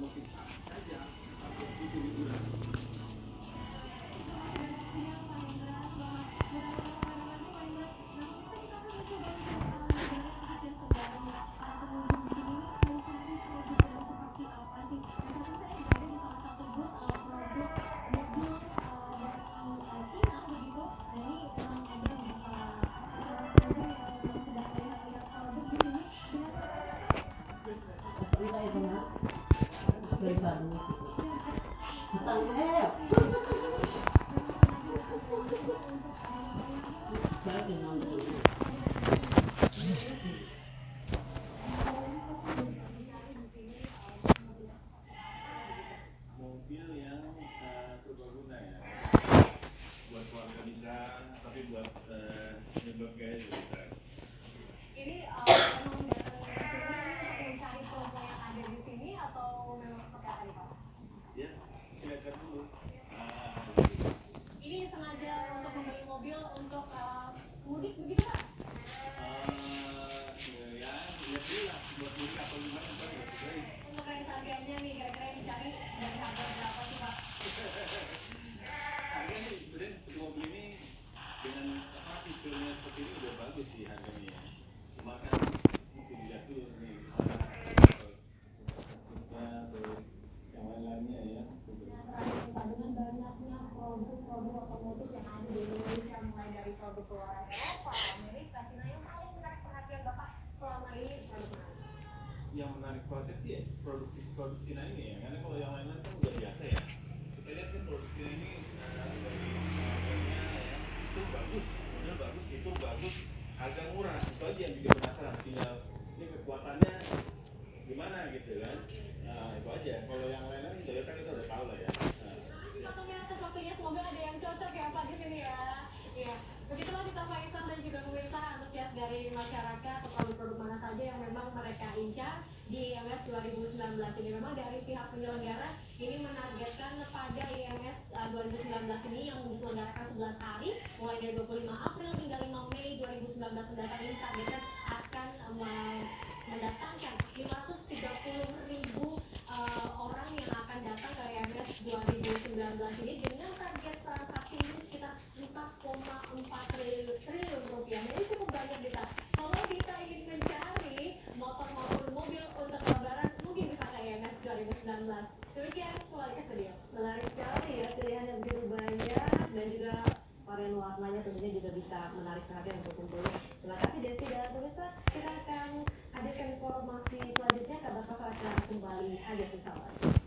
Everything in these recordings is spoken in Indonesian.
como que ditargetkan pada IMS 2019 ini yang diselenggarakan 11 hari mulai dari 25 April hingga 5 Mei 2019 mendatang ini targetkan akan uh, mendatangkan 530 ribu uh, orang yang akan datang ke IMS 2019 ini dengan target transaksi ini sekitar 4,4 triliun, triliun rupiah. Ini cukup banyak kita namanya tentunya juga bisa menarik perhatian untuk kumpul. Terima kasih Desi dan pemirsa. Kita akan hadirkan informasi selanjutnya kabar kabar akan kembali hadir sesaat.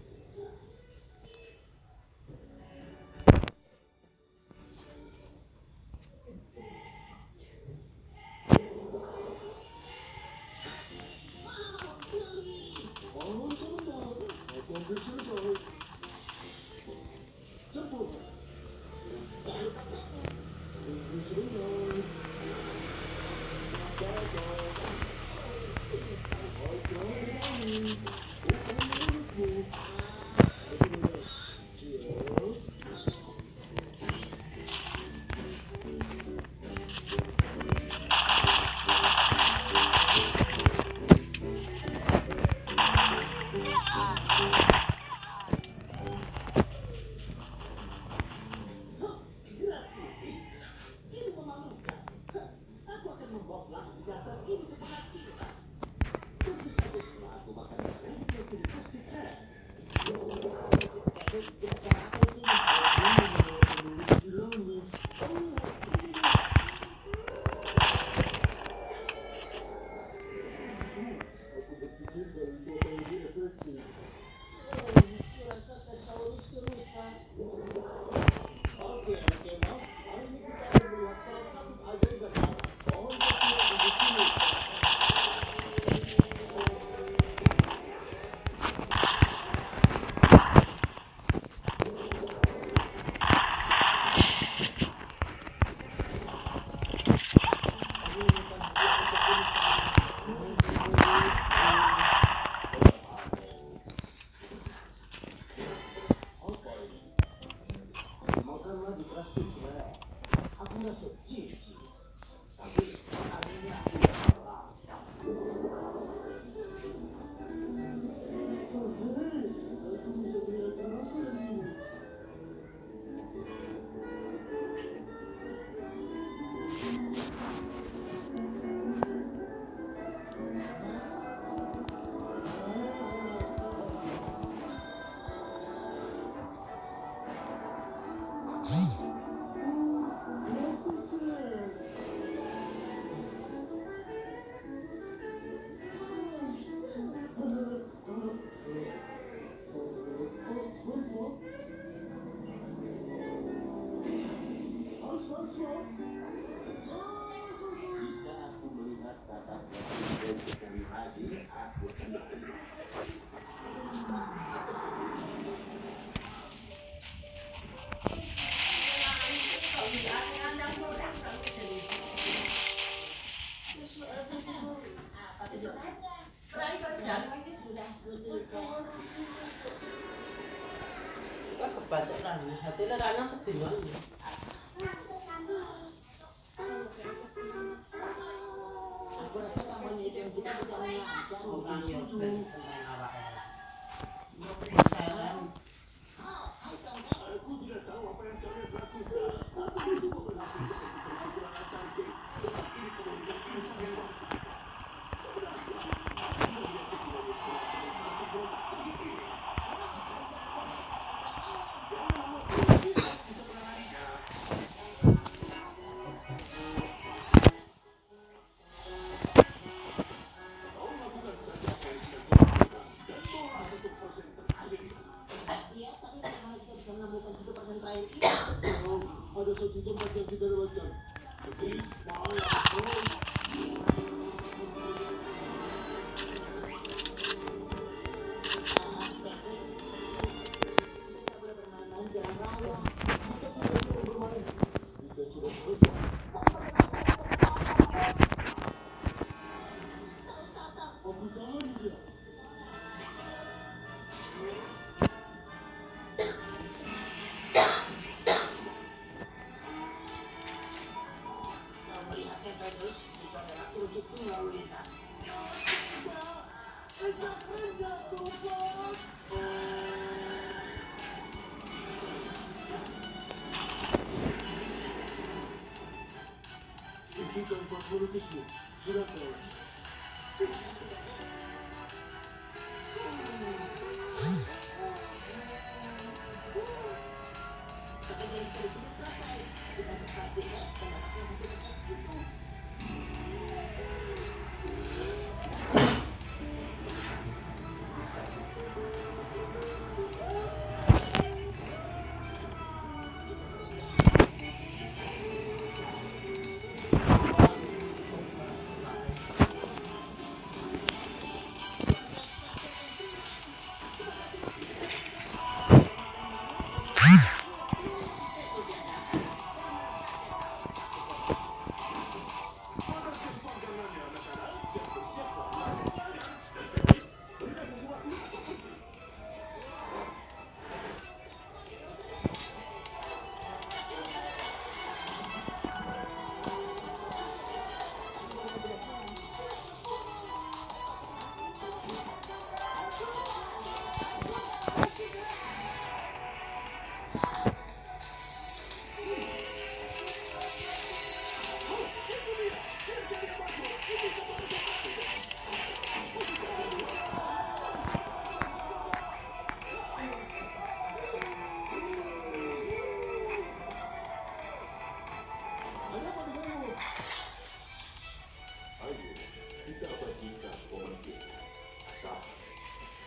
hatinya rana sedih banget aku. それですよ。それだっ。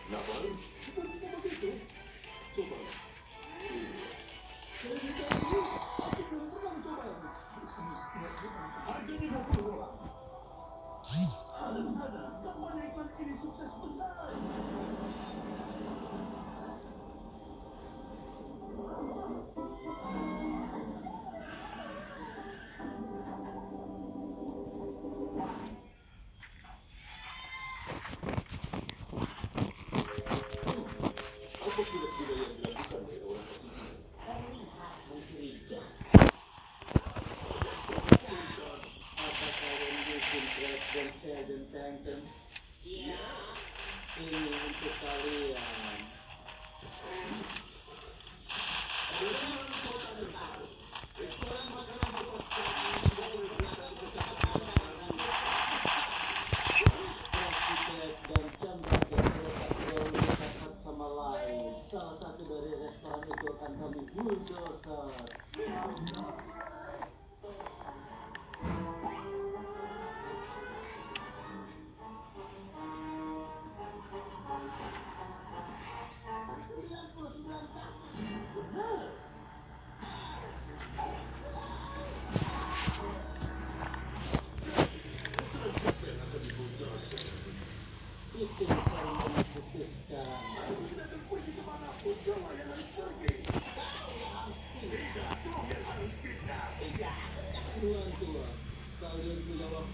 Not one.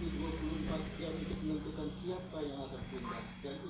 waktu 24 jam untuk menentukan siapa yang akan pindah. Dan itu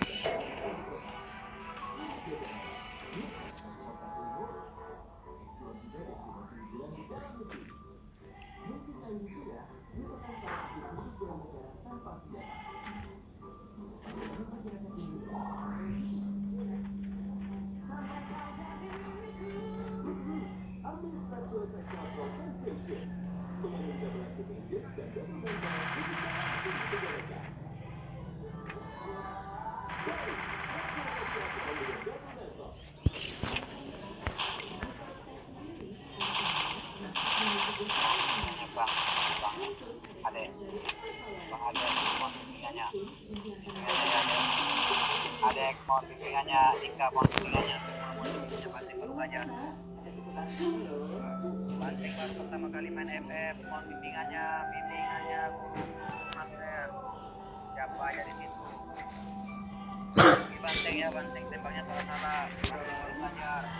bimbingannya bimbingannya guru master siapa aja di situ. Banteng ya banteng tembaknya salah salah banteng harus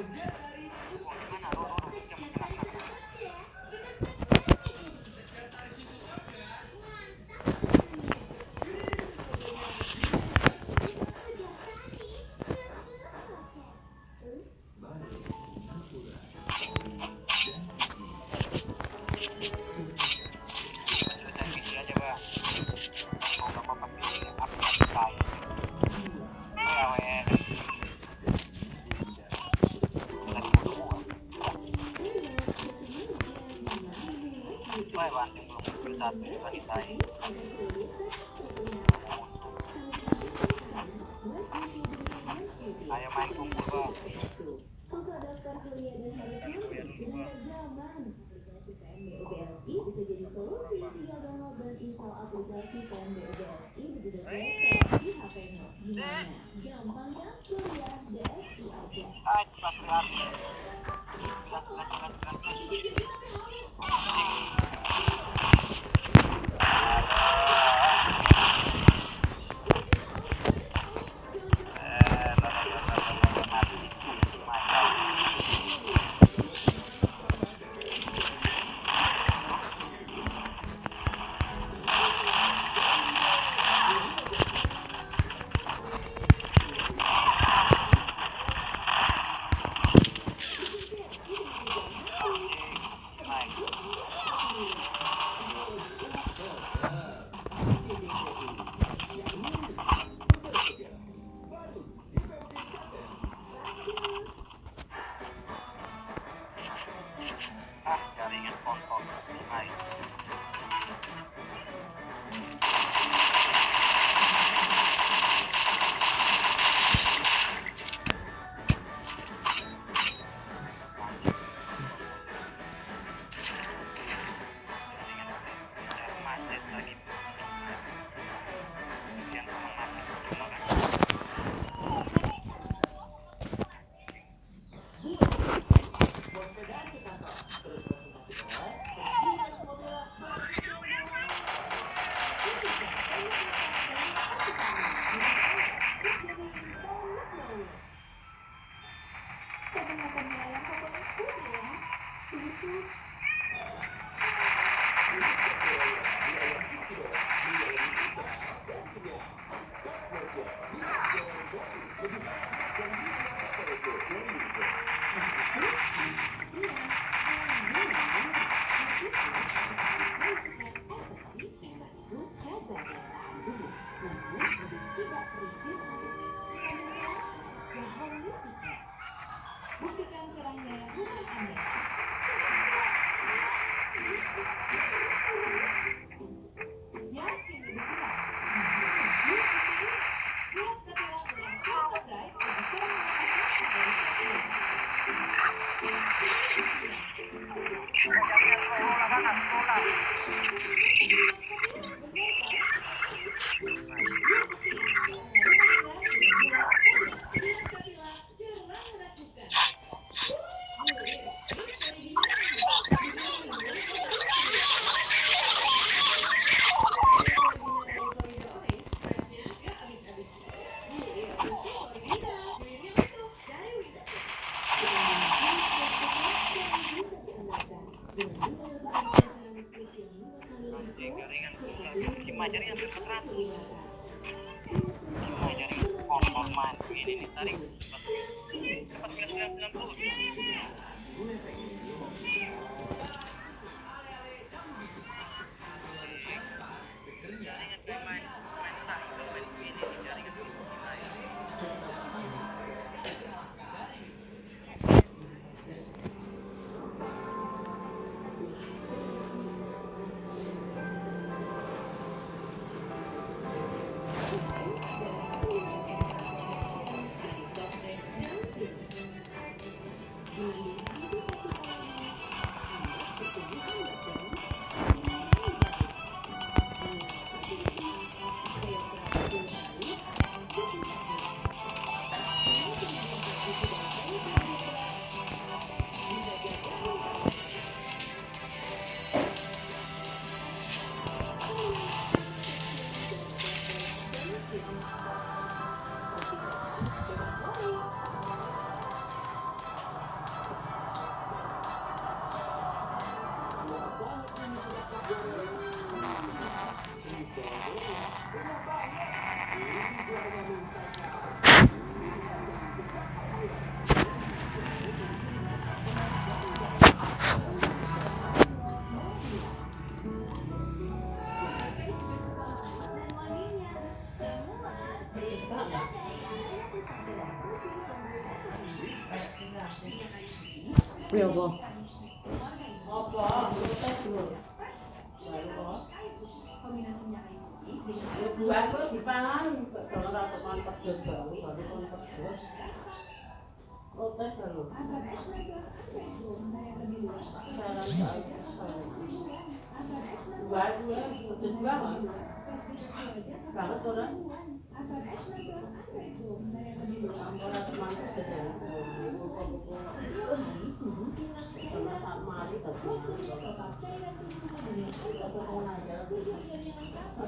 suggest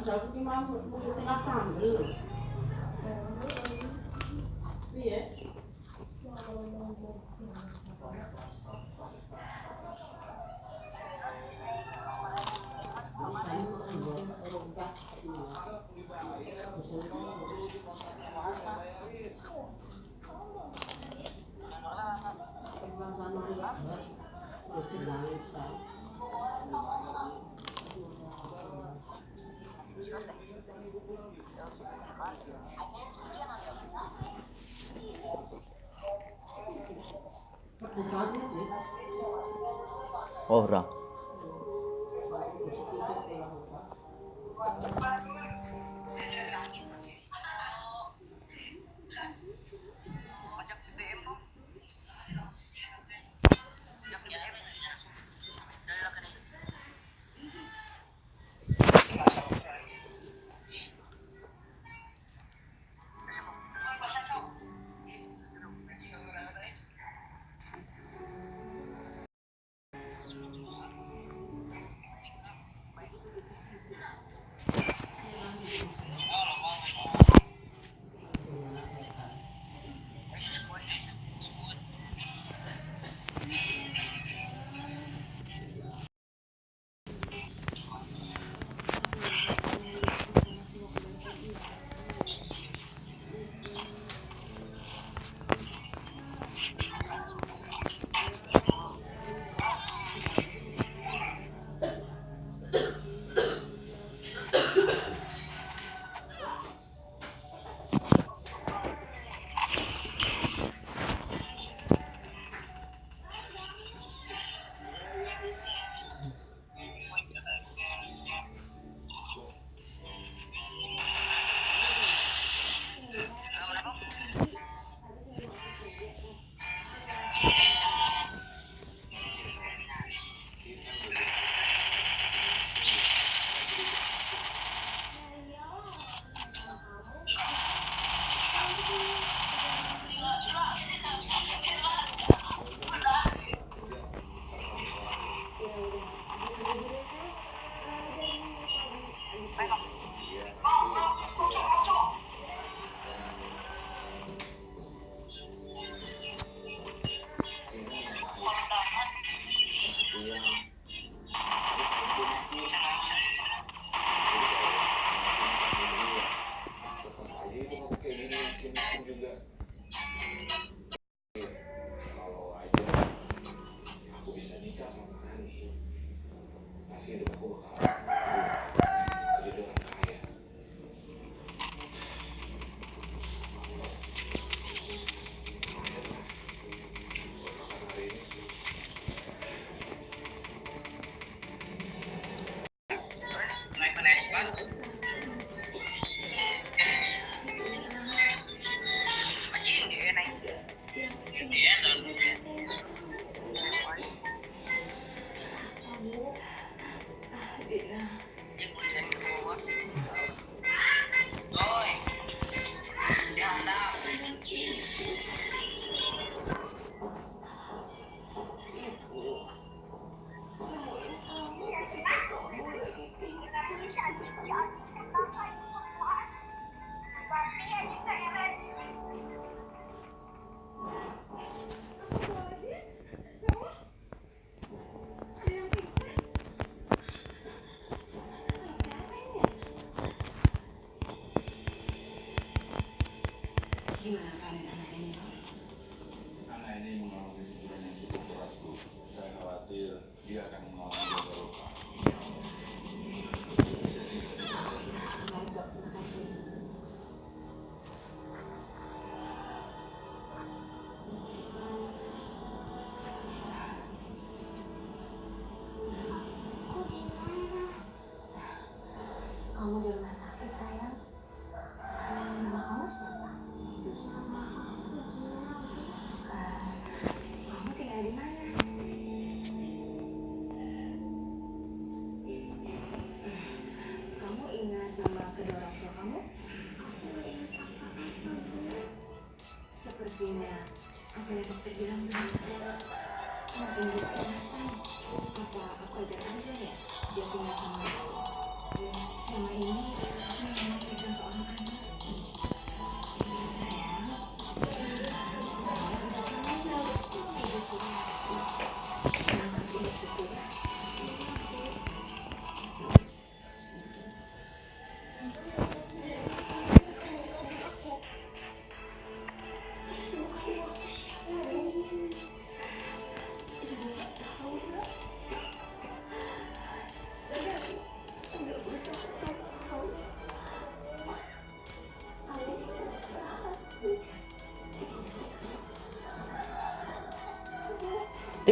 저기 마음을 보고 생각하면 위에 Orra.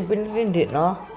Tipin rindik no.